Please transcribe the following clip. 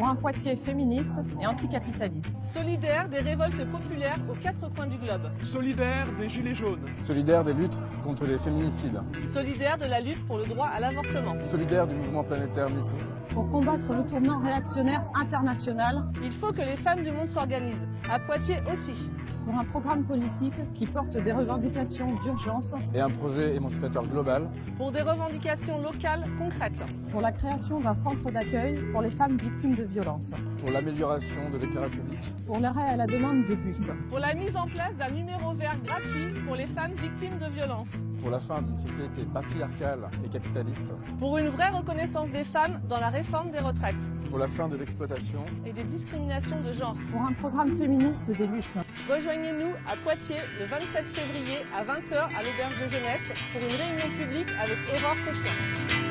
pour un Poitiers féministe et anticapitaliste. Solidaire des révoltes populaires aux quatre coins du globe. Solidaire des Gilets jaunes. Solidaire des luttes contre les féminicides. Solidaire de la lutte pour le droit à l'avortement. Solidaire du mouvement planétaire MeToo. Pour combattre le tournant réactionnaire international, il faut que les femmes du monde s'organisent, à Poitiers aussi pour un programme politique qui porte des revendications d'urgence. Et un projet émancipateur global. Pour des revendications locales concrètes. Pour la création d'un centre d'accueil pour les femmes victimes de violences. Pour l'amélioration de l'éclairage public. Pour l'arrêt à la demande des bus. Pour la mise en place d'un numéro vert gratuit pour les femmes victimes de violences. Pour la fin d'une société patriarcale et capitaliste. Pour une vraie reconnaissance des femmes dans la réforme des retraites. Pour la fin de l'exploitation. Et des discriminations de genre. Pour un programme féministe des luttes Rejoignez-nous à Poitiers le 27 février à 20h à l'auberge de jeunesse pour une réunion publique avec Aurore Cochelin.